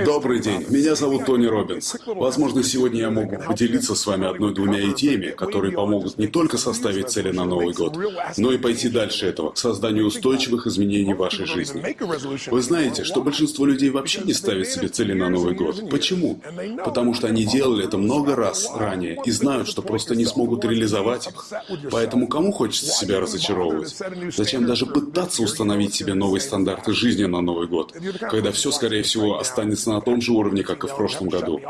Добрый день, меня зовут Тони Робинс. Возможно, сегодня я могу поделиться с вами одной-двумя идеями, которые помогут не только составить цели на Новый год, но и пойти дальше этого, к созданию устойчивых изменений в вашей жизни. Вы знаете, что большинство людей вообще не ставят себе цели на Новый год. Почему? Потому что они делали это много раз ранее и знают, что просто не смогут реализовать их. Поэтому кому хочется себя разочаровывать? Зачем даже пытаться установить себе новые стандарты жизни на Новый год, когда все, скорее всего, останется на том же уровне, как и в прошлом году.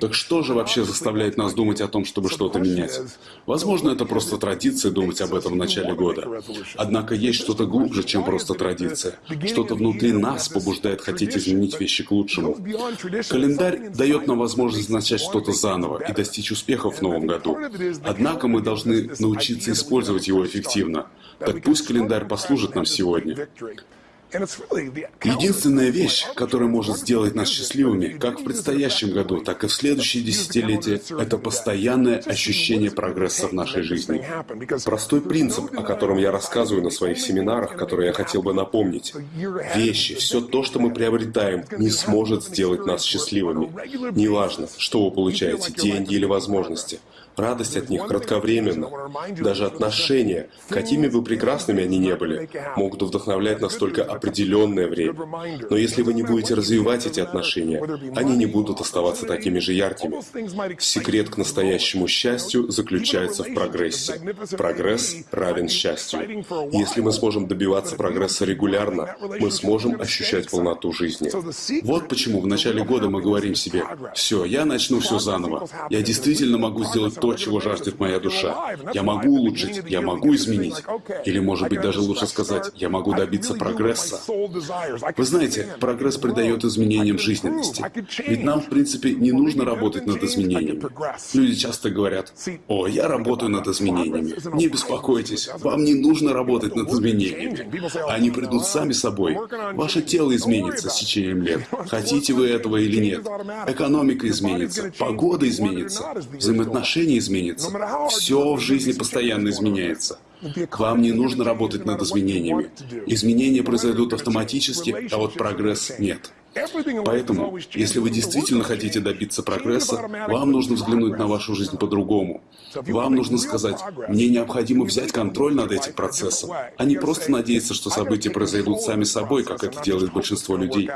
Так что же вообще заставляет нас думать о том, чтобы что-то менять? Возможно, это просто традиция думать об этом в начале года. Однако есть что-то глубже, чем просто традиция. Что-то внутри нас побуждает хотеть изменить вещи к лучшему. Календарь дает нам возможность начать что-то заново и достичь успехов в новом году. Однако мы должны научиться использовать его эффективно. Так пусть календарь послужит нам сегодня. Единственная вещь, которая может сделать нас счастливыми, как в предстоящем году, так и в следующие десятилетия, это постоянное ощущение прогресса в нашей жизни. Простой принцип, о котором я рассказываю на своих семинарах, который я хотел бы напомнить. Вещи, все то, что мы приобретаем, не сможет сделать нас счастливыми. Неважно, что вы получаете, деньги или возможности. Радость от них кратковременна. Даже отношения, какими бы прекрасными они не были, могут вдохновлять нас только определенное время. Но если вы не будете развивать эти отношения, они не будут оставаться такими же яркими. Секрет к настоящему счастью заключается в прогрессе. Прогресс равен счастью. Если мы сможем добиваться прогресса регулярно, мы сможем ощущать полноту жизни. Вот почему в начале года мы говорим себе, «Все, я начну все заново. Я действительно могу сделать то, чего жаждет моя душа. Я могу улучшить, я могу изменить. Или, может быть, даже лучше сказать, я могу добиться прогресса. Вы знаете, прогресс придает изменениям жизненности. Ведь нам, в принципе, не нужно работать над изменениями. Люди часто говорят, «О, я работаю над изменениями». Не беспокойтесь, вам не нужно работать над изменениями. Они придут сами собой. Ваше тело изменится с течением лет. Хотите вы этого или нет. Экономика изменится, погода изменится, взаимоотношения не изменится. Все в жизни постоянно изменяется. Вам не нужно работать над изменениями. Изменения произойдут автоматически, а вот прогресс нет. Поэтому, если вы действительно хотите добиться прогресса, вам нужно взглянуть на вашу жизнь по-другому. Вам нужно сказать, мне необходимо взять контроль над этим процессом, а не просто надеяться, что события произойдут сами собой, как это делает большинство людей.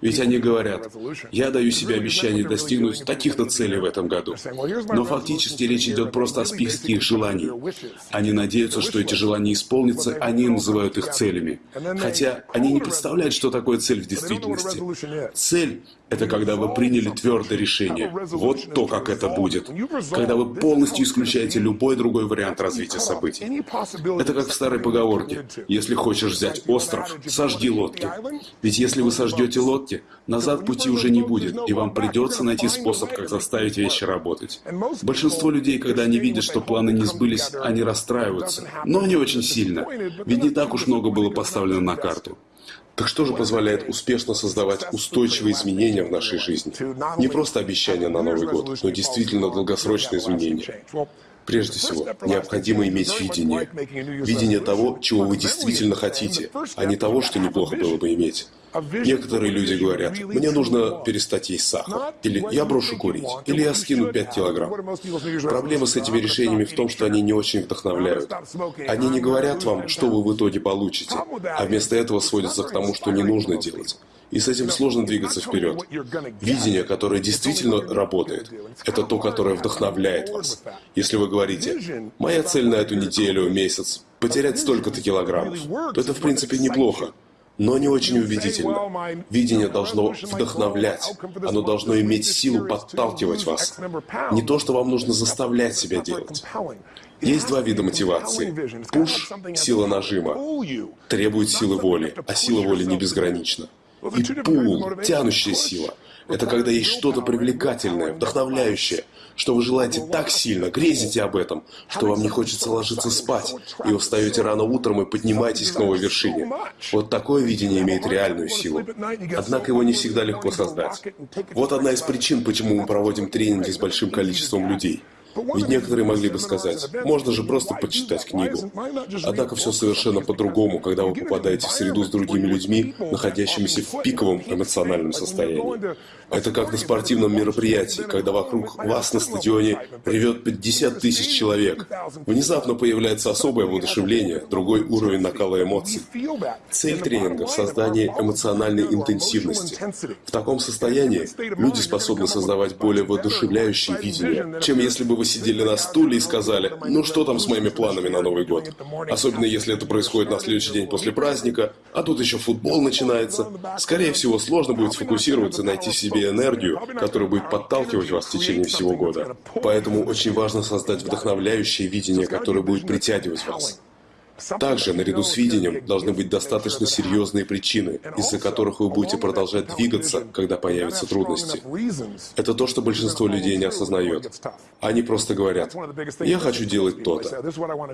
Ведь они говорят, я даю себе обещание достигнуть таких-то целей в этом году. Но фактически речь идет просто о списке их желаний. Они надеются, что эти желания исполнятся, они называют их целями. Хотя они не представляют, что такое цель в действительности. Цель – это когда вы приняли твердое решение. Вот то, как это будет. Когда вы полностью исключаете любой другой вариант развития событий. Это как в старой поговорке. Если хочешь взять остров, сожги лодки. Ведь если вы сождете лодки, назад пути уже не будет, и вам придется найти способ, как заставить вещи работать. Большинство людей, когда они видят, что планы не сбылись, они расстраиваются. Но не очень сильно. Ведь не так уж много было поставлено на карту. Так что же позволяет успешно создавать устойчивые изменения в нашей жизни? Не просто обещания на Новый год, но действительно долгосрочные изменения. Прежде всего, необходимо иметь видение. Видение того, чего вы действительно хотите, а не того, что неплохо было бы иметь. Некоторые люди говорят, мне нужно перестать есть сахар, или я брошу курить, или я скину 5 килограмм. Проблема с этими решениями в том, что они не очень вдохновляют. Они не говорят вам, что вы в итоге получите, а вместо этого сводятся к тому, что не нужно делать. И с этим сложно двигаться вперед. Видение, которое действительно работает, это то, которое вдохновляет вас. Если вы говорите, моя цель на эту неделю, месяц, потерять столько-то килограммов, то это в принципе неплохо но не очень убедительно. Видение должно вдохновлять, оно должно иметь силу подталкивать вас. Не то, что вам нужно заставлять себя делать. Есть два вида мотивации. Пуш – сила нажима, требует силы воли, а сила воли не безгранична. И пул, тянущая сила. Это когда есть что-то привлекательное, вдохновляющее, что вы желаете так сильно, грезите об этом, что вам не хочется ложиться спать, и вы встаете рано утром и поднимаетесь к новой вершине. Вот такое видение имеет реальную силу. Однако его не всегда легко создать. Вот одна из причин, почему мы проводим тренинги с большим количеством людей. Ведь некоторые могли бы сказать, можно же просто почитать книгу. Однако все совершенно по-другому, когда вы попадаете в среду с другими людьми, находящимися в пиковом эмоциональном состоянии. Это как на спортивном мероприятии, когда вокруг вас на стадионе ревет 50 тысяч человек. Внезапно появляется особое воодушевление, другой уровень накала эмоций. Цель тренинга в создании эмоциональной интенсивности. В таком состоянии люди способны создавать более воодушевляющие видения, чем если бы вы сидели на стуле и сказали, ну что там с моими планами на Новый год? Особенно если это происходит на следующий день после праздника, а тут еще футбол начинается. Скорее всего, сложно будет сфокусироваться и найти себе энергию, которая будет подталкивать вас в течение всего года. Поэтому очень важно создать вдохновляющее видение, которое будет притягивать вас. Также, наряду с видением, должны быть достаточно серьезные причины, из-за которых вы будете продолжать двигаться, когда появятся трудности. Это то, что большинство людей не осознает. Они просто говорят, «Я хочу делать то-то».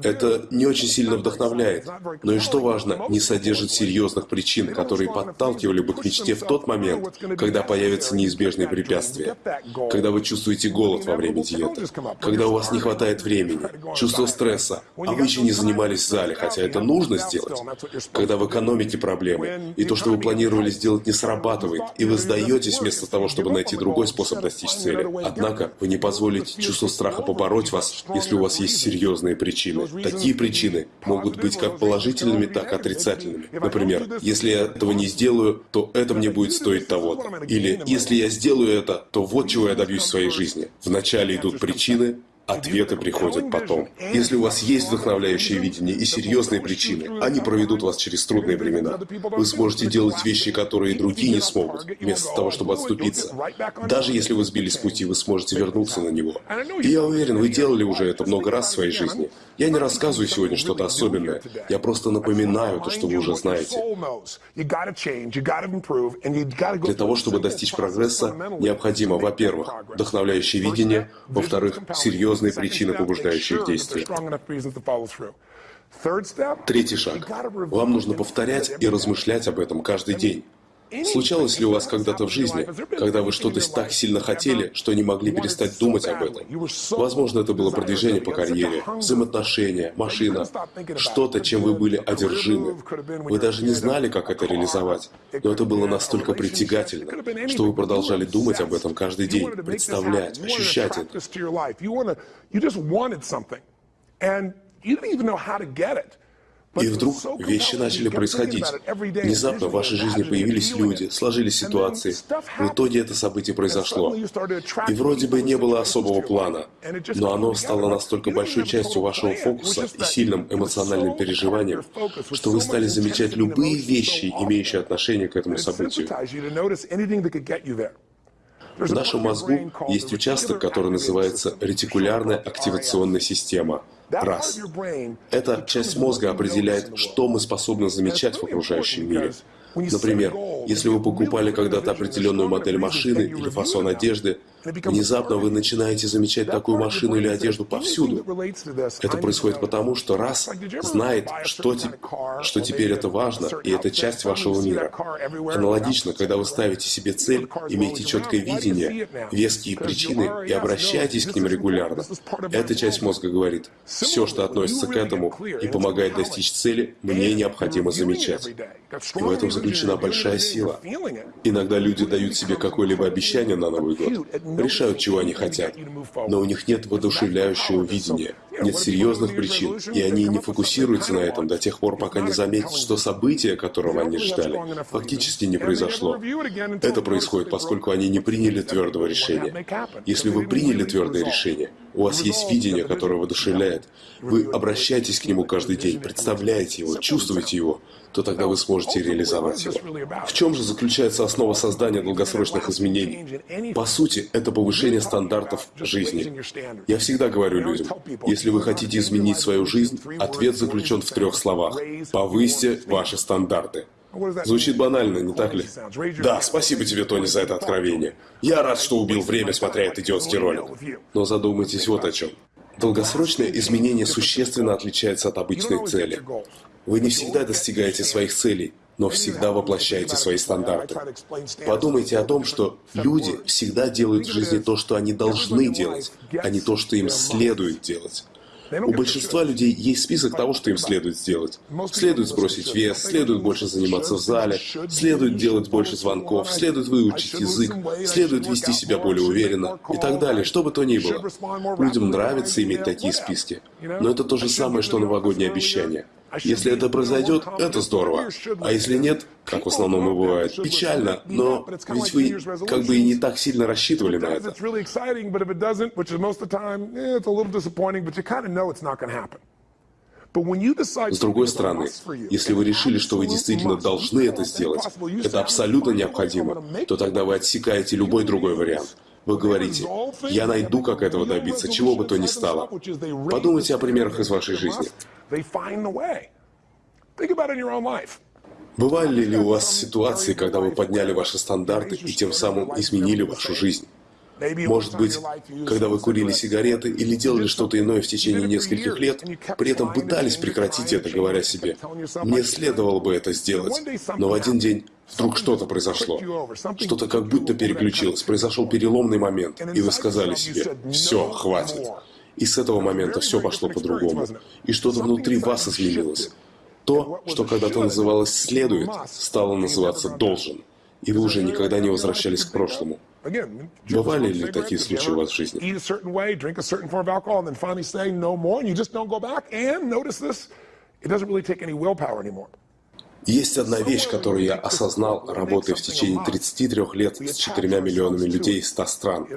Это не очень сильно вдохновляет, но и что важно, не содержит серьезных причин, которые подталкивали бы к мечте в тот момент, когда появятся неизбежные препятствия, когда вы чувствуете голод во время диеты, когда у вас не хватает времени, чувство стресса, а вы еще не занимались в зале, хотя это нужно сделать, когда вы экономите проблемы, и то, что вы планировали сделать, не срабатывает, и вы сдаетесь вместо того, чтобы найти другой способ достичь цели. Однако вы не позволите чувству страха побороть вас, если у вас есть серьезные причины. Такие причины могут быть как положительными, так и отрицательными. Например, если я этого не сделаю, то это мне будет стоить того-то. Или если я сделаю это, то вот чего я добьюсь в своей жизни. Вначале идут причины, Ответы приходят потом. Если у вас есть вдохновляющее видение и серьезные причины, они проведут вас через трудные времена. Вы сможете делать вещи, которые другие не смогут, вместо того, чтобы отступиться. Даже если вы сбились с пути, вы сможете вернуться на него. И я уверен, вы делали уже это много раз в своей жизни. Я не рассказываю сегодня что-то особенное. Я просто напоминаю то, что вы уже знаете. Для того, чтобы достичь прогресса, необходимо, во-первых, вдохновляющее видение, во-вторых, серьезные причины, побуждающие к действию. Третий шаг. Вам нужно повторять и размышлять об этом каждый день. Случалось ли у вас когда-то в жизни, когда вы что-то так сильно хотели, что не могли перестать думать об этом? Возможно, это было продвижение по карьере, взаимоотношения, машина, что-то, чем вы были одержимы. Вы даже не знали, как это реализовать, но это было настолько притягательно, что вы продолжали думать об этом каждый день, представлять, ощущать это. И вдруг вещи начали происходить. Внезапно в вашей жизни появились люди, сложились ситуации. В итоге это событие произошло. И вроде бы не было особого плана, но оно стало настолько большой частью вашего фокуса и сильным эмоциональным переживанием, что вы стали замечать любые вещи, имеющие отношение к этому событию. В нашем мозгу есть участок, который называется ретикулярная активационная система – Раз. Эта часть мозга определяет, что мы способны замечать в окружающем мире. Например, если вы покупали когда-то определенную модель машины или фасон одежды, Внезапно вы начинаете замечать такую машину или одежду повсюду. Это происходит потому, что раз знает, что, те, что теперь это важно, и это часть вашего мира. Аналогично, когда вы ставите себе цель, имеете четкое видение, веские причины и обращаетесь к ним регулярно, эта часть мозга говорит, все, что относится к этому и помогает достичь цели, мне необходимо замечать. И в этом заключена большая сила. Иногда люди дают себе какое-либо обещание на Новый год, решают, чего они хотят, но у них нет воодушевляющего видения, нет серьезных причин, и они не фокусируются на этом до тех пор, пока не заметят, что событие, которого они ждали, фактически не произошло. Это происходит, поскольку они не приняли твердого решения. Если вы приняли твердое решение, у вас есть видение, которое воодушевляет, вы обращаетесь к нему каждый день, представляете его, чувствуете его, то тогда вы сможете реализовать его. В чем же заключается основа создания долгосрочных изменений? По сути, это повышение стандартов жизни. Я всегда говорю людям, если вы хотите изменить свою жизнь, ответ заключен в трех словах. Повысьте ваши стандарты. Звучит банально, не так ли? Да, спасибо тебе, Тони, за это откровение. Я рад, что убил время, смотря этот идиотский ролик. Но задумайтесь вот о чем. Долгосрочное изменение существенно отличается от обычной цели. Вы не всегда достигаете своих целей, но всегда воплощаете свои стандарты. Подумайте о том, что люди всегда делают в жизни то, что они должны делать, а не то, что им следует делать. У большинства людей есть список того, что им следует сделать. Следует сбросить вес, следует больше заниматься в зале, следует делать больше звонков, следует выучить язык, следует вести себя более уверенно и так далее, что бы то ни было. Людям нравится иметь такие списки. Но это то же самое, что новогоднее обещание. Если это произойдет, это здорово. А если нет, как в основном и бывает, печально, но ведь вы как бы и не так сильно рассчитывали на это. С другой стороны, если вы решили, что вы действительно должны это сделать, это абсолютно необходимо, то тогда вы отсекаете любой другой вариант. Вы говорите, я найду, как этого добиться, чего бы то ни стало. Подумайте о примерах из вашей жизни. Бывали ли у вас ситуации, когда вы подняли ваши стандарты и тем самым изменили вашу жизнь? Может быть, когда вы курили сигареты или делали что-то иное в течение нескольких лет, при этом пытались прекратить это, говоря себе, «Мне следовало бы это сделать», но в один день вдруг что-то произошло. Что-то как будто переключилось, произошел переломный момент, и вы сказали себе, «Все, хватит». И с этого момента все пошло по-другому. И что-то внутри вас изменилось. То, что когда-то называлось «следует», стало называться «должен». И вы уже никогда не возвращались к прошлому. Бывали ли такие случаи у вас в жизни? Есть одна вещь, которую я осознал, работая в течение 33 лет с 4 миллионами людей из 100 стран.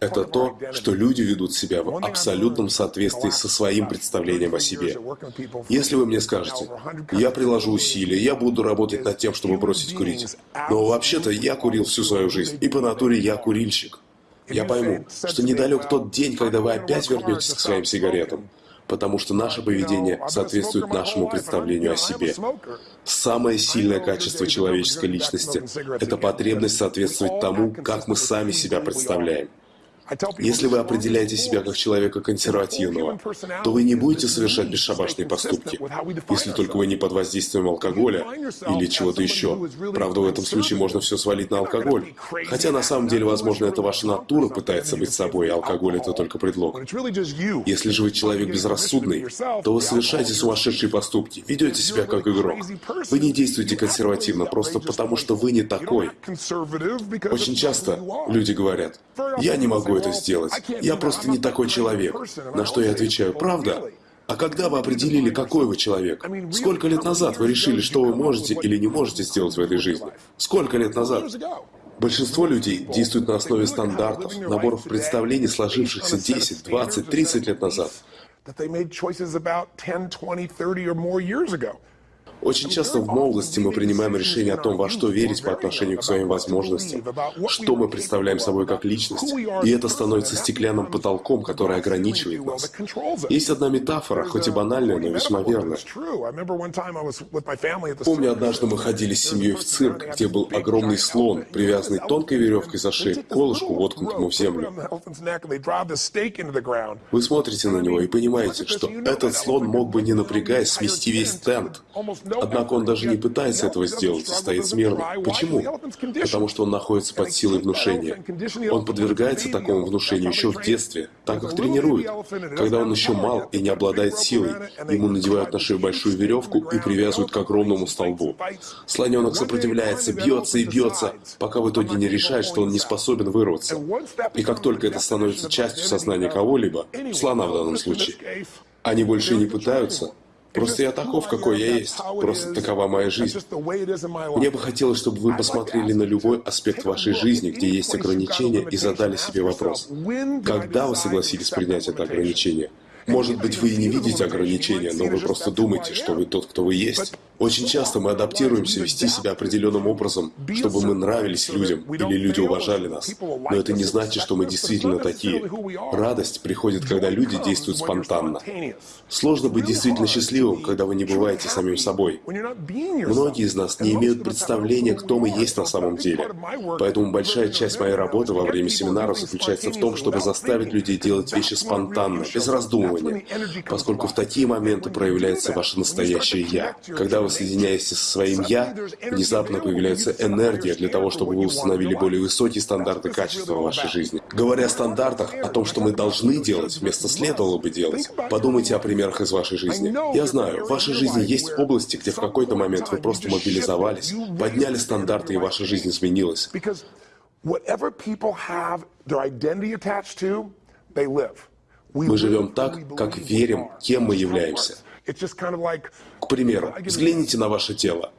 Это то, что люди ведут себя в абсолютном соответствии со своим представлением о себе. Если вы мне скажете, я приложу усилия, я буду работать над тем, чтобы бросить курить, но вообще-то я курил всю свою жизнь, и по натуре я курильщик. Я пойму, что недалек тот день, когда вы опять вернетесь к своим сигаретам потому что наше поведение соответствует нашему представлению о себе. Самое сильное качество человеческой личности – это потребность соответствовать тому, как мы сами себя представляем. Если вы определяете себя как человека консервативного, то вы не будете совершать бесшабашные поступки, если только вы не под воздействием алкоголя или чего-то еще. Правда, в этом случае можно все свалить на алкоголь. Хотя на самом деле, возможно, это ваша натура пытается быть собой, а алкоголь это только предлог. Если же вы человек безрассудный, то вы совершаете сумасшедшие поступки, ведете себя как игрок. Вы не действуете консервативно, просто потому что вы не такой. Очень часто люди говорят, я не могу это сделать. Я просто не такой человек. На что я отвечаю, правда? А когда вы определили, какой вы человек? Сколько лет назад вы решили, что вы можете или не можете сделать в этой жизни? Сколько лет назад? Большинство людей действуют на основе стандартов, наборов представлений, сложившихся 10, 20, 30 лет назад. Очень часто в молодости мы принимаем решение о том, во что верить по отношению к своим возможностям, что мы представляем собой как личность, и это становится стеклянным потолком, который ограничивает нас. Есть одна метафора, хоть и банальная, но весьма верная. Помню, однажды мы ходили с семьей в цирк, где был огромный слон, привязанный тонкой веревкой за шею колышку, воткнутому в землю. Вы смотрите на него и понимаете, что этот слон мог бы, не напрягаясь, смести весь тент. Однако он даже не пытается этого сделать стоит смирно. Почему? Потому что он находится под силой внушения. Он подвергается такому внушению еще в детстве, так как тренируют. Когда он еще мал и не обладает силой, ему надевают на шею большую веревку и привязывают к огромному столбу. Слоненок сопротивляется, бьется и бьется, пока в итоге не решает, что он не способен вырваться. И как только это становится частью сознания кого-либо, слона в данном случае, они больше не пытаются, Просто я таков, какой я есть. Просто такова моя жизнь. Мне бы хотелось, чтобы вы посмотрели на любой аспект вашей жизни, где есть ограничения, и задали себе вопрос. Когда вы согласились принять это ограничение? Может быть, вы и не видите ограничения, но вы просто думаете, что вы тот, кто вы есть. Очень часто мы адаптируемся вести себя определенным образом, чтобы мы нравились людям или люди уважали нас. Но это не значит, что мы действительно такие. Радость приходит, когда люди действуют спонтанно. Сложно быть действительно счастливым, когда вы не бываете самим собой. Многие из нас не имеют представления, кто мы есть на самом деле. Поэтому большая часть моей работы во время семинаров заключается в том, чтобы заставить людей делать вещи спонтанно, без раздумывания требования, поскольку в такие моменты проявляется ваше настоящее «я». Когда вы соединяетесь со своим «я», внезапно появляется энергия для того, чтобы вы установили более высокие стандарты качества вашей жизни. Говоря о стандартах, о том, что мы должны делать, вместо следовало бы делать, подумайте о примерах из вашей жизни. Я знаю, в вашей жизни есть области, где в какой-то момент вы просто мобилизовались, подняли стандарты, и ваша жизнь изменилась. Мы живем так, как верим, кем мы являемся. К примеру, взгляните на ваше тело.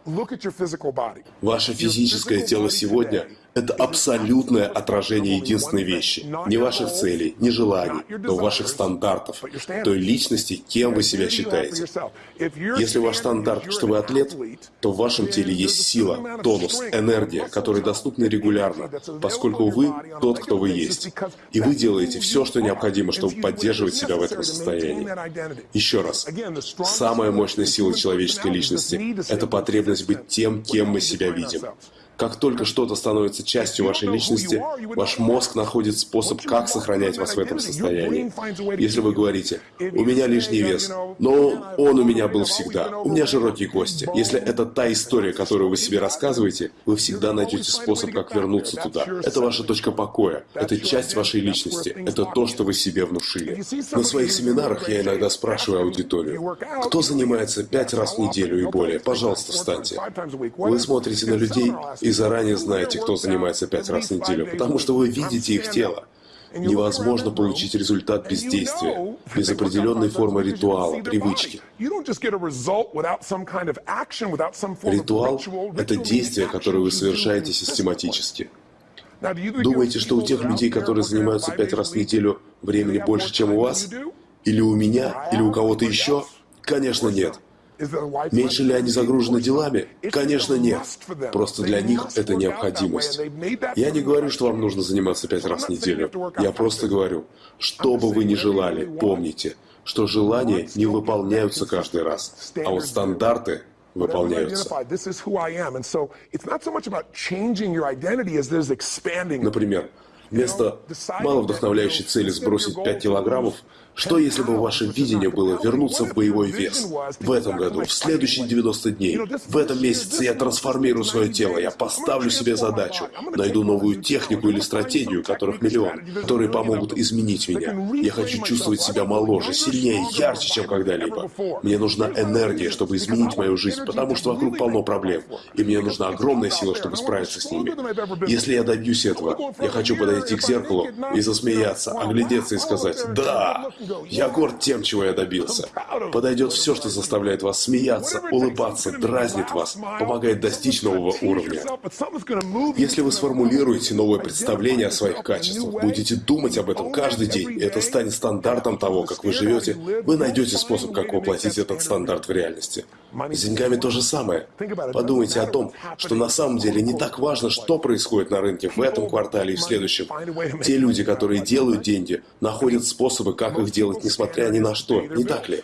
Ваше физическое тело сегодня это абсолютное отражение единственной вещи. Не ваших целей, не желаний, но ваших стандартов, той личности, кем вы себя считаете. Если ваш стандарт, что вы атлет, то в вашем теле есть сила, тонус, энергия, которые доступны регулярно, поскольку вы тот, кто вы есть. И вы делаете все, что необходимо, чтобы поддерживать себя в этом состоянии. Еще раз, самая мощная сила человеческой личности – это потребность быть тем, кем мы себя видим. Как только что-то становится частью вашей личности, ваш мозг находит способ, как сохранять вас в этом состоянии. Если вы говорите, у меня лишний вес, но он у меня был всегда, у меня широкие кости. Если это та история, которую вы себе рассказываете, вы всегда найдете способ, как вернуться туда. Это ваша точка покоя, это часть вашей личности, это то, что вы себе внушили. На своих семинарах я иногда спрашиваю аудиторию, кто занимается пять раз в неделю и более, пожалуйста, встаньте. Вы смотрите на людей и заранее знаете, кто занимается пять раз в неделю, потому что вы видите их тело. Невозможно получить результат без действия, без определенной формы ритуала, привычки. Ритуал — это действие, которое вы совершаете систематически. Думаете, что у тех людей, которые занимаются пять раз в неделю, времени больше, чем у вас? Или у меня? Или у кого-то еще? Конечно, нет. Меньше ли они загружены делами? Конечно, нет. Просто для них это необходимость. Я не говорю, что вам нужно заниматься пять раз в неделю. Я просто говорю, что бы вы ни желали, помните, что желания не выполняются каждый раз, а вот стандарты выполняются. Например, вместо маловдохновляющей цели сбросить 5 килограммов, что если бы ваше видение было вернуться в боевой вес? В этом году, в следующие 90 дней, в этом месяце я трансформирую свое тело, я поставлю себе задачу, найду новую технику или стратегию, которых миллион, которые помогут изменить меня. Я хочу чувствовать себя моложе, сильнее, ярче, чем когда-либо. Мне нужна энергия, чтобы изменить мою жизнь, потому что вокруг полно проблем, и мне нужна огромная сила, чтобы справиться с ними. Если я добьюсь этого, я хочу подойти к зеркалу и засмеяться, оглядеться и сказать «Да!» Я горд тем, чего я добился. Подойдет все, что заставляет вас смеяться, улыбаться, дразнит вас, помогает достичь нового уровня. Если вы сформулируете новое представление о своих качествах, будете думать об этом каждый день, и это станет стандартом того, как вы живете, вы найдете способ, как воплотить этот стандарт в реальности. С деньгами то же самое. Подумайте о том, что на самом деле не так важно, что происходит на рынке в этом квартале и в следующем. Те люди, которые делают деньги, находят способы, как их делать, несмотря ни на что, не так ли?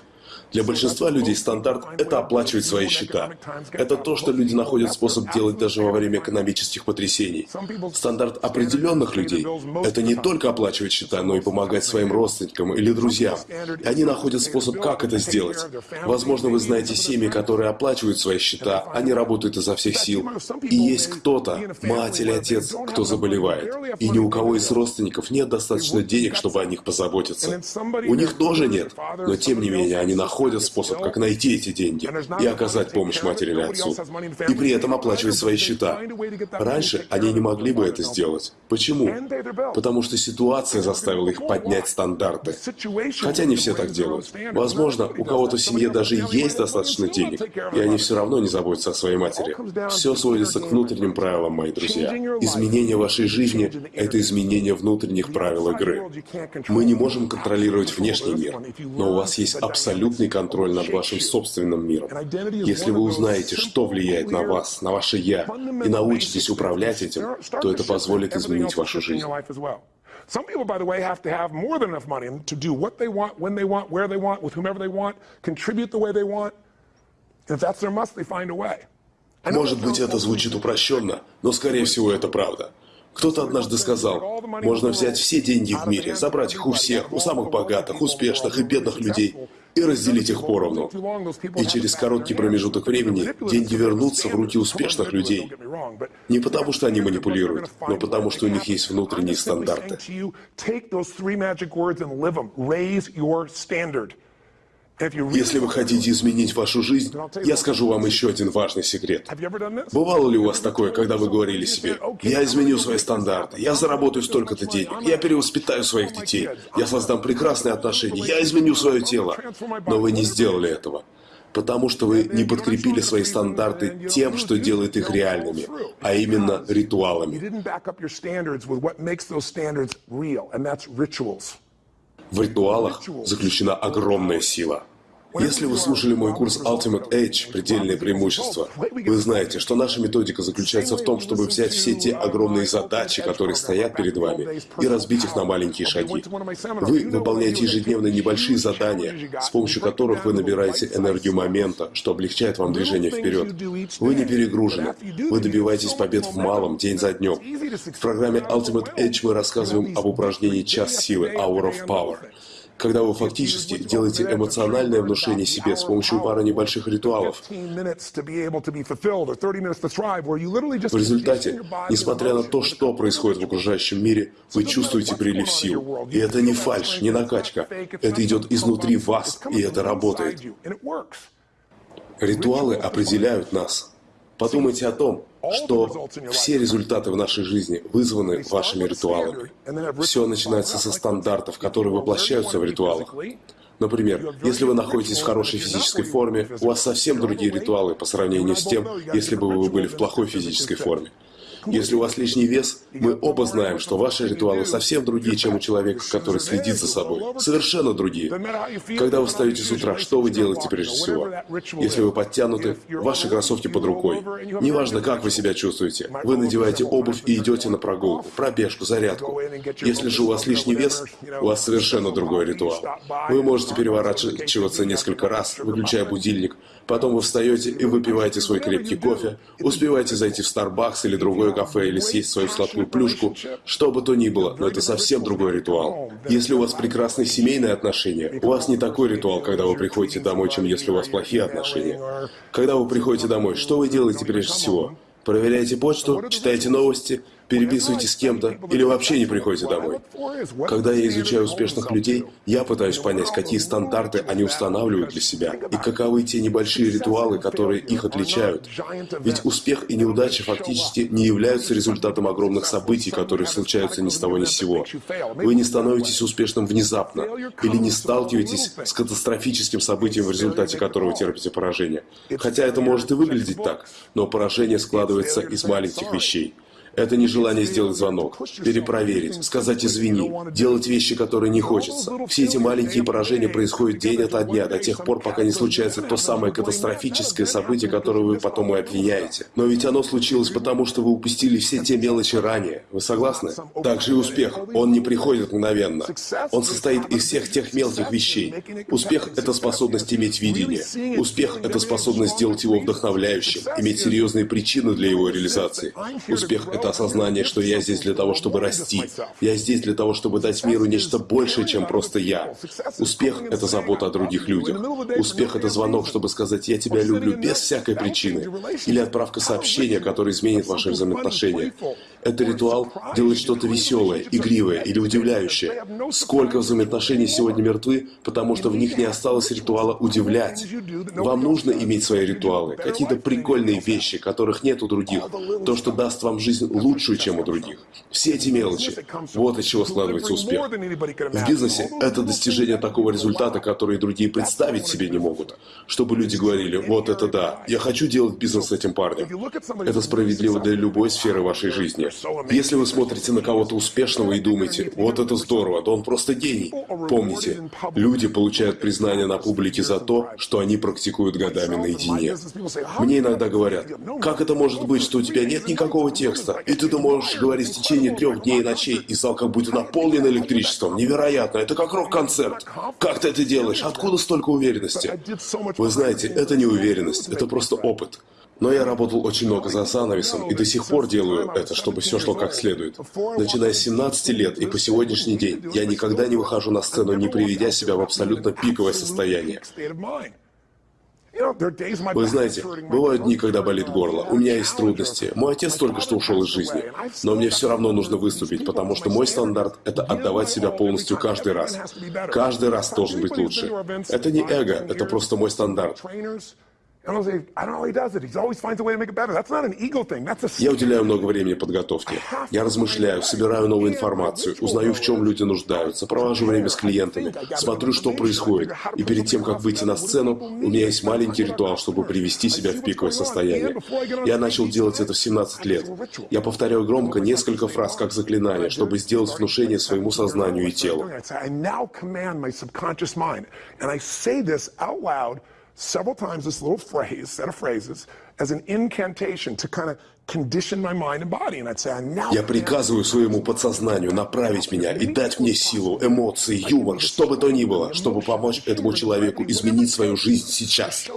Для большинства людей стандарт – это оплачивать свои счета. Это то, что люди находят способ делать даже во время экономических потрясений. Стандарт определенных людей – это не только оплачивать счета, но и помогать своим родственникам или друзьям. И они находят способ, как это сделать. Возможно, вы знаете семьи, которые оплачивают свои счета, они работают изо всех сил. И есть кто-то, мать или отец, кто заболевает. И ни у кого из родственников нет достаточно денег, чтобы о них позаботиться. У них тоже нет, но тем не менее они находят находят способ, как найти эти деньги и оказать помощь матери или отцу, и при этом оплачивать свои счета. Раньше они не могли бы это сделать. Почему? Потому что ситуация заставила их поднять стандарты. Хотя не все так делают. Возможно, у кого-то в семье даже есть достаточно денег, и они все равно не заботятся о своей матери. Все сводится к внутренним правилам, мои друзья. Изменение вашей жизни – это изменение внутренних правил игры. Мы не можем контролировать внешний мир, но у вас есть абсолютный контроль над вашим собственным миром. Если вы узнаете, что влияет на вас, на ваше «я», и научитесь управлять этим, то это позволит изменить вашу жизнь. Some people, by the way, have to have more than enough money to do what they want, when they want, where they want, with whomever they want, contribute the way they want. If that's their must, they find a way. Может быть, это звучит упрощенно, но, скорее всего, это правда. Кто-то однажды сказал, можно взять все деньги в мире, забрать их у всех, у самых богатых, успешных и бедных людей, и разделить их поровну. И через короткий промежуток времени деньги вернутся в руки успешных людей. Не потому, что они манипулируют, но потому, что у них есть внутренние стандарты. Если вы хотите изменить вашу жизнь, я скажу вам еще один важный секрет. Бывало ли у вас такое, когда вы говорили себе, «Я изменю свои стандарты, я заработаю столько-то денег, я перевоспитаю своих детей, я создам прекрасные отношения, я изменю свое тело», но вы не сделали этого потому что вы не подкрепили свои стандарты тем, что делает их реальными, а именно ритуалами. В ритуалах заключена огромная сила. Если вы слушали мой курс Ultimate Edge «Предельные преимущества», вы знаете, что наша методика заключается в том, чтобы взять все те огромные задачи, которые стоят перед вами, и разбить их на маленькие шаги. Вы выполняете ежедневно небольшие задания, с помощью которых вы набираете энергию момента, что облегчает вам движение вперед. Вы не перегружены. Вы добиваетесь побед в малом, день за днем. В программе Ultimate Edge мы рассказываем об упражнении «Час силы» Hour of Power когда вы фактически делаете эмоциональное внушение себе с помощью пары небольших ритуалов. В результате, несмотря на то, что происходит в окружающем мире, вы чувствуете прилив сил. И это не фальш, не накачка. Это идет изнутри вас, и это работает. Ритуалы определяют нас. Подумайте о том, что все результаты в нашей жизни вызваны вашими ритуалами. Все начинается со стандартов, которые воплощаются в ритуалах. Например, если вы находитесь в хорошей физической форме, у вас совсем другие ритуалы по сравнению с тем, если бы вы были в плохой физической форме. Если у вас лишний вес, мы оба знаем, что ваши ритуалы совсем другие, чем у человека, который следит за собой. Совершенно другие. Когда вы встаете с утра, что вы делаете прежде всего? Если вы подтянуты, ваши кроссовки под рукой. Неважно, как вы себя чувствуете. Вы надеваете обувь и идете на прогулку, пробежку, зарядку. Если же у вас лишний вес, у вас совершенно другой ритуал. Вы можете переворачиваться несколько раз, выключая будильник, Потом вы встаете и выпиваете свой крепкий кофе, успеваете зайти в Starbucks или другое кафе или съесть свою сладкую плюшку, что бы то ни было, но это совсем другой ритуал. Если у вас прекрасные семейные отношения, у вас не такой ритуал, когда вы приходите домой, чем если у вас плохие отношения. Когда вы приходите домой, что вы делаете прежде всего? Проверяете почту, читаете новости, переписываете с кем-то или вообще не приходите домой. Когда я изучаю успешных людей, я пытаюсь понять, какие стандарты они устанавливают для себя и каковы те небольшие ритуалы, которые их отличают. Ведь успех и неудача фактически не являются результатом огромных событий, которые случаются ни с того ни с сего. Вы не становитесь успешным внезапно или не сталкиваетесь с катастрофическим событием, в результате которого терпите поражение. Хотя это может и выглядеть так, но поражение складывается из маленьких вещей. Это не желание сделать звонок, перепроверить, сказать «извини», делать вещи, которые не хочется. Все эти маленькие поражения происходят день ото дня, до тех пор, пока не случается то самое катастрофическое событие, которое вы потом и обвиняете. Но ведь оно случилось потому, что вы упустили все те мелочи ранее. Вы согласны? Также и успех. Он не приходит мгновенно. Он состоит из всех тех мелких вещей. Успех — это способность иметь видение. Успех — это способность сделать его вдохновляющим, иметь серьезные причины для его реализации. Успех — это осознание, что я здесь для того, чтобы расти. Я здесь для того, чтобы дать миру нечто большее, чем просто я. Успех — это забота о других людях. Успех — это звонок, чтобы сказать «я тебя люблю» без всякой причины. Или отправка сообщения, которое изменит ваши взаимоотношения. Это ритуал делать что-то веселое, игривое или удивляющее. Сколько взаимоотношений сегодня мертвы, потому что в них не осталось ритуала удивлять. Вам нужно иметь свои ритуалы, какие-то прикольные вещи, которых нет у других. То, что даст вам жизнь лучшую, чем у других. Все эти мелочи. Вот из чего складывается успех. В бизнесе это достижение такого результата, который другие представить себе не могут. Чтобы люди говорили, вот это да, я хочу делать бизнес с этим парнем. Это справедливо для любой сферы вашей жизни. Если вы смотрите на кого-то успешного и думаете, вот это здорово, да он просто гений. Помните, люди получают признание на публике за то, что они практикуют годами наедине. Мне иногда говорят, как это может быть, что у тебя нет никакого текста, и ты можешь говорить в течение трех дней и ночей, и зал как будто наполнен электричеством. Невероятно, это как рок-концерт. Как ты это делаешь? Откуда столько уверенности? Вы знаете, это не уверенность, это просто опыт. Но я работал очень много за занавесом и до сих пор делаю это, чтобы все шло как следует. Начиная с 17 лет и по сегодняшний день я никогда не выхожу на сцену, не приведя себя в абсолютно пиковое состояние. Вы знаете, бывают дни, когда болит горло. У меня есть трудности. Мой отец только что ушел из жизни. Но мне все равно нужно выступить, потому что мой стандарт — это отдавать себя полностью каждый раз. Каждый раз должен быть лучше. Это не эго, это просто мой стандарт. Я уделяю много времени подготовке. Я размышляю, собираю новую информацию, узнаю, в чем люди нуждаются, провожу время с клиентами, смотрю, что происходит. И перед тем, как выйти на сцену, у меня есть маленький ритуал, чтобы привести себя в пиковое состояние. Я начал делать это в 17 лет. Я повторяю громко несколько фраз как заклинание, чтобы сделать внушение своему сознанию и телу several times this little phrase, set of phrases, as an incantation to kind of Я приказываю своему подсознанию направить меня и дать мне силу, эмоции, юмор, что бы то ни было, чтобы помочь этому человеку изменить свою жизнь сейчас.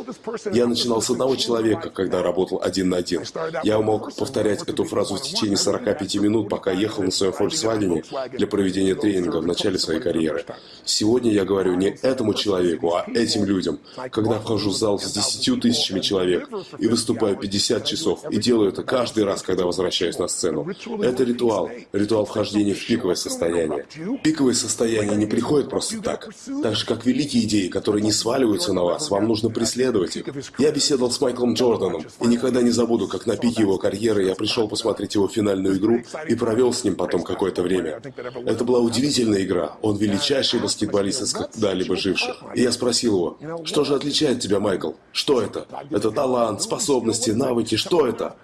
Я начинал с одного человека, когда работал один на один. Я мог повторять эту фразу в течение 45 минут, пока ехал на своем Volkswagen для проведения тренинга в начале своей карьеры. Сегодня я говорю не этому человеку, а этим людям. Когда вхожу в зал с 10 тысячами человек и выступаю 50 часов, и делаю это каждый каждый раз, когда возвращаюсь на сцену. Это ритуал, ритуал вхождения в пиковое состояние. Пиковое состояние не приходит просто так. Так же, как великие идеи, которые не сваливаются на вас, вам нужно преследовать их. Я беседовал с Майклом Джорданом, и никогда не забуду, как на пике его карьеры я пришел посмотреть его финальную игру и провел с ним потом какое-то время. Это была удивительная игра. Он величайший баскетболист из когда-либо живших. И я спросил его, что же отличает тебя, Майкл? Что это? Это талант, способности, навыки, что это?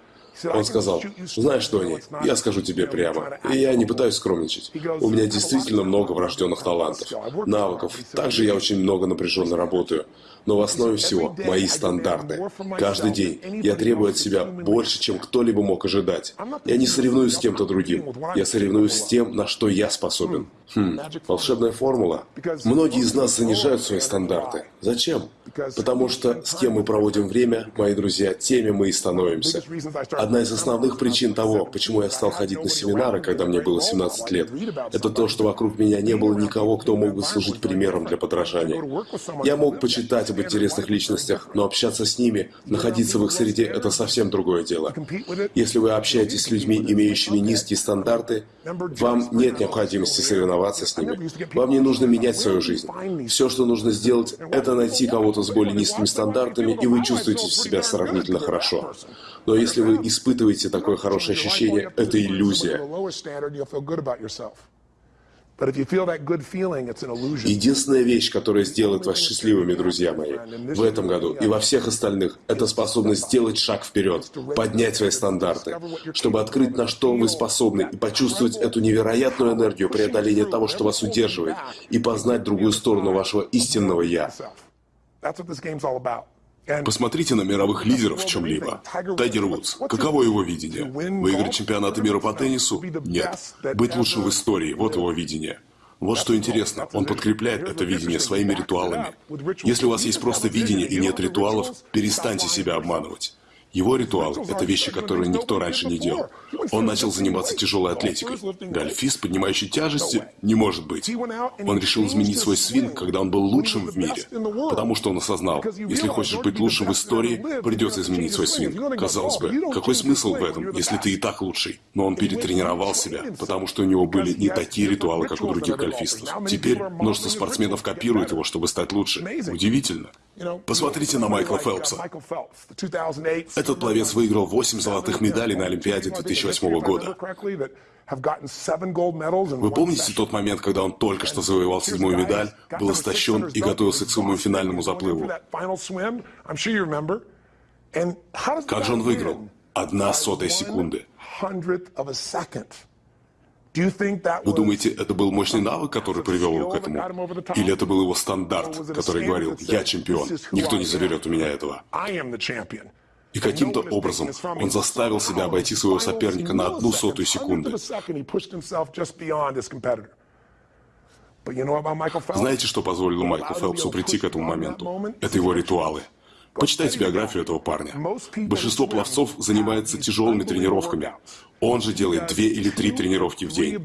Он сказал, знаешь, Тони, я скажу тебе прямо, и я не пытаюсь скромничать. У меня действительно много врожденных талантов, навыков. Также я очень много напряженно работаю. Но в основе всего мои стандарты. Каждый день я требую от себя больше, чем кто-либо мог ожидать. Я не соревнуюсь с кем-то другим. Я соревнуюсь с тем, на что я способен. Хм, волшебная формула. Многие из нас занижают свои стандарты. Зачем? Потому что с кем мы проводим время, мои друзья, теми мы и становимся. Одна из основных причин того, почему я стал ходить на семинары, когда мне было 17 лет, это то, что вокруг меня не было никого, кто мог бы служить примером для подражания. Я мог почитать об интересных личностях, но общаться с ними, находиться в их среде – это совсем другое дело. Если вы общаетесь с людьми, имеющими низкие стандарты, вам нет необходимости соревноваться с ними. Вам не нужно менять свою жизнь. Все, что нужно сделать, это найти кого-то с более низкими стандартами, и вы чувствуете себя сравнительно хорошо. Но если вы испытываете такое хорошее ощущение, это иллюзия. Единственная вещь, которая сделает вас счастливыми, друзья мои, в этом году и во всех остальных, это способность сделать шаг вперед, поднять свои стандарты, чтобы открыть, на что вы способны, и почувствовать эту невероятную энергию преодоления того, что вас удерживает, и познать другую сторону вашего истинного «я». Посмотрите на мировых лидеров в чем-либо. Тайгер Вудс. Каково его видение? Выиграть чемпионаты мира по теннису? Нет. Быть лучшим в истории. Вот его видение. Вот что интересно, он подкрепляет это видение своими ритуалами. Если у вас есть просто видение и нет ритуалов, перестаньте себя обманывать. Его ритуал – это вещи, которые никто раньше не делал. Он начал заниматься тяжелой атлетикой. Гольфист, поднимающий тяжести, не может быть. Он решил изменить свой свинг, когда он был лучшим в мире. Потому что он осознал, если хочешь быть лучшим в истории, придется изменить свой свинг. Казалось бы, какой смысл в этом, если ты и так лучший? Но он перетренировал себя, потому что у него были не такие ритуалы, как у других гольфистов. Теперь множество спортсменов копируют его, чтобы стать лучше. Удивительно. Посмотрите на Майкла Фелпса. Этот пловец выиграл 8 золотых медалей на Олимпиаде 2008 года. Вы помните тот момент, когда он только что завоевал седьмую медаль, был истощен и готовился к своему финальному заплыву? Как же он выиграл? Одна сотая секунды. Вы думаете, это был мощный навык, который привел его к этому? Или это был его стандарт, который говорил, я чемпион, никто не заберет у меня этого? И каким-то образом он заставил себя обойти своего соперника на одну сотую секунды. Знаете, что позволило Майклу Фелпсу прийти к этому моменту? Это его ритуалы. Почитайте биографию этого парня. Большинство пловцов занимается тяжелыми тренировками. Он же делает две или три тренировки в день.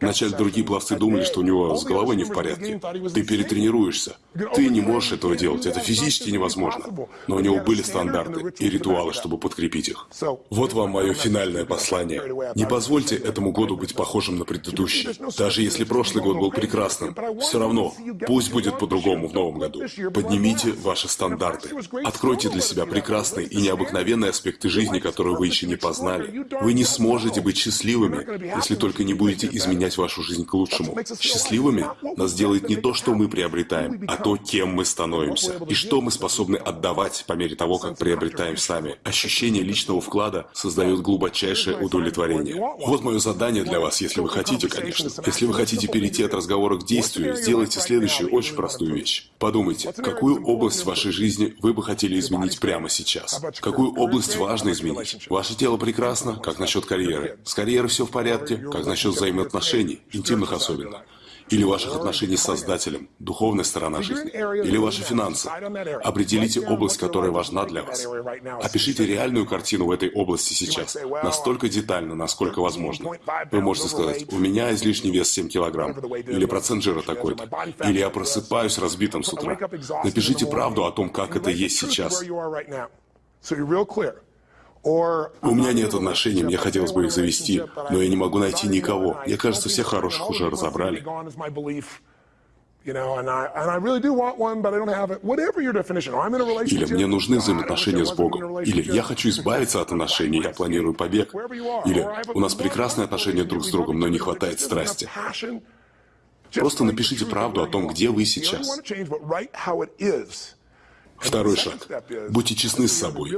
Вначале другие пловцы думали, что у него с головой не в порядке. Ты перетренируешься. Ты не можешь этого делать. Это физически невозможно. Но у него были стандарты и ритуалы, чтобы подкрепить их. Вот вам мое финальное послание. Не позвольте этому году быть похожим на предыдущий. Даже если прошлый год был прекрасным, все равно пусть будет по-другому в новом году. Поднимите ваши стандарты. Откройте для себя прекрасные и необыкновенные аспекты жизни, которые вы еще не познали. Вы не сможете можете быть счастливыми, если только не будете изменять вашу жизнь к лучшему. Счастливыми нас делает не то, что мы приобретаем, а то, кем мы становимся. И что мы способны отдавать по мере того, как приобретаем сами. Ощущение личного вклада создает глубочайшее удовлетворение. Вот мое задание для вас, если вы хотите, конечно. Если вы хотите перейти от разговора к действию, сделайте следующую очень простую вещь. Подумайте, какую область вашей жизни вы бы хотели изменить прямо сейчас? Какую область важно изменить? Ваше тело прекрасно, как насчет карьеры? Карьеры. С карьерой все в порядке, как насчет взаимоотношений, интимных особенно. Или ваших отношений с Создателем, духовная сторона жизни. Или ваши финансы. Определите область, которая важна для вас. Опишите реальную картину в этой области сейчас. Настолько детально, насколько возможно. Вы можете сказать, у меня излишний вес 7 килограмм. Или процент жира такой-то. Или я просыпаюсь разбитым с утра. Напишите правду о том, как это есть сейчас. У меня нет отношений, мне хотелось бы их завести, но я не могу найти никого. Мне кажется, всех хороших уже разобрали. Или мне нужны взаимоотношения с Богом. Или я хочу избавиться от отношений, я планирую побег. Или у нас прекрасные отношения друг с другом, но не хватает страсти. Просто напишите правду о том, где вы сейчас. Второй шаг. Будьте честны с собой.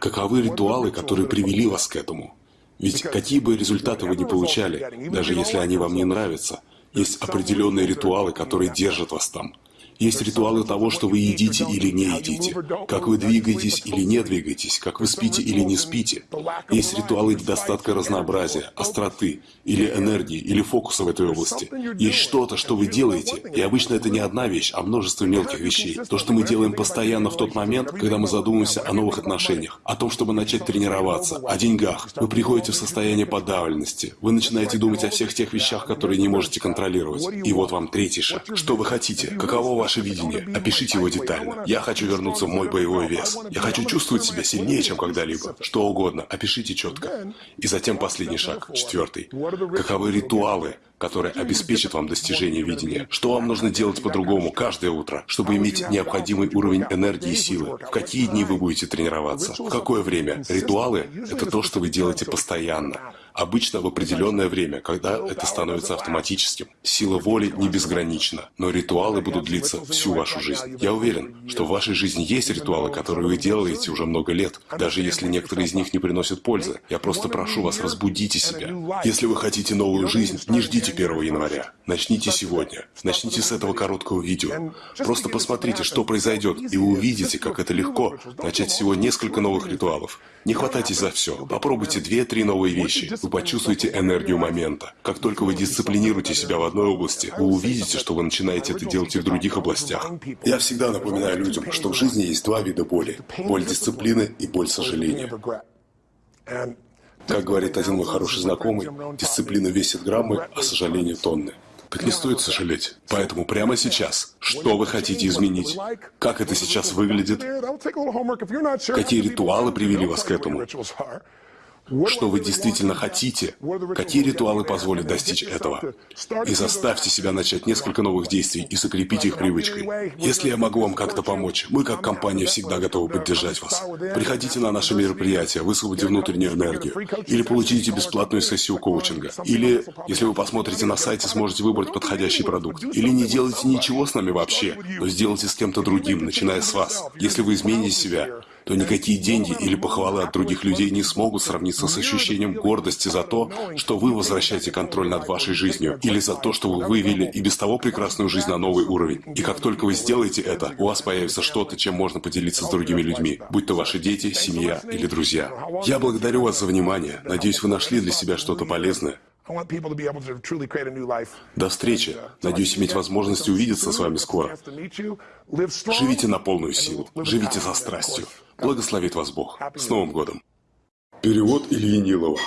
Каковы ритуалы, которые привели вас к этому? Ведь какие бы результаты вы ни получали, даже если они вам не нравятся, есть определенные ритуалы, которые держат вас там – есть ритуалы того, что вы едите или не едите, как вы двигаетесь или не двигаетесь, как вы спите или не спите. Есть ритуалы недостатка разнообразия, остроты, или энергии, или фокуса в этой области. Есть что-то, что вы делаете, и обычно это не одна вещь, а множество мелких вещей. То, что мы делаем постоянно в тот момент, когда мы задумываемся о новых отношениях, о том, чтобы начать тренироваться, о деньгах. Вы приходите в состояние подавленности, вы начинаете думать о всех тех вещах, которые не можете контролировать. И вот вам третий шаг. Что вы хотите? Каково ваше ваше видение. Опишите его детально. Я хочу вернуться в мой боевой вес. Я хочу чувствовать себя сильнее, чем когда-либо. Что угодно. Опишите четко. И затем последний шаг, четвертый. Каковы ритуалы, которые обеспечат вам достижение видения. Что вам нужно делать по-другому каждое утро, чтобы иметь необходимый уровень энергии и силы? В какие дни вы будете тренироваться? В какое время? Ритуалы – это то, что вы делаете постоянно. Обычно в определенное время, когда это становится автоматическим. Сила воли не безгранична, но ритуалы будут длиться всю вашу жизнь. Я уверен, что в вашей жизни есть ритуалы, которые вы делаете уже много лет, даже если некоторые из них не приносят пользы. Я просто прошу вас, разбудите себя. Если вы хотите новую жизнь, не ждите 1 января. Начните сегодня. Начните с этого короткого видео. Просто посмотрите, что произойдет, и вы увидите, как это легко начать всего несколько новых ритуалов. Не хватайтесь за все. Попробуйте две-три новые вещи. Вы почувствуете энергию момента. Как только вы дисциплинируете себя в одной области, вы увидите, что вы начинаете это делать и в других областях. Я всегда напоминаю людям, что в жизни есть два вида боли. Боль дисциплины и боль сожаления. Как говорит один мой хороший знакомый, дисциплина весит граммы, а сожаление тонны. Так не стоит сожалеть. Поэтому прямо сейчас, что вы хотите изменить? Как это сейчас выглядит? Какие ритуалы привели вас к этому? Что вы действительно хотите, какие ритуалы позволят достичь этого. И заставьте себя начать несколько новых действий и закрепить их привычкой. Если я могу вам как-то помочь, мы как компания всегда готовы поддержать вас. Приходите на наше мероприятие, высвободите внутреннюю энергию. Или получите бесплатную сессию коучинга. Или, если вы посмотрите на сайте, сможете выбрать подходящий продукт. Или не делайте ничего с нами вообще, но сделайте с кем-то другим, начиная с вас. Если вы измените себя, то никакие деньги или похвалы от других людей не смогут сравниться с ощущением гордости за то, что вы возвращаете контроль над вашей жизнью, или за то, что вы вывели и без того прекрасную жизнь на новый уровень. И как только вы сделаете это, у вас появится что-то, чем можно поделиться с другими людьми, будь то ваши дети, семья или друзья. Я благодарю вас за внимание. Надеюсь, вы нашли для себя что-то полезное. До встречи. Надеюсь иметь возможность увидеться с вами скоро. Живите на полную силу. Живите со страстью. Благословит вас Бог. С Новым годом. Перевод Ильи Нилова.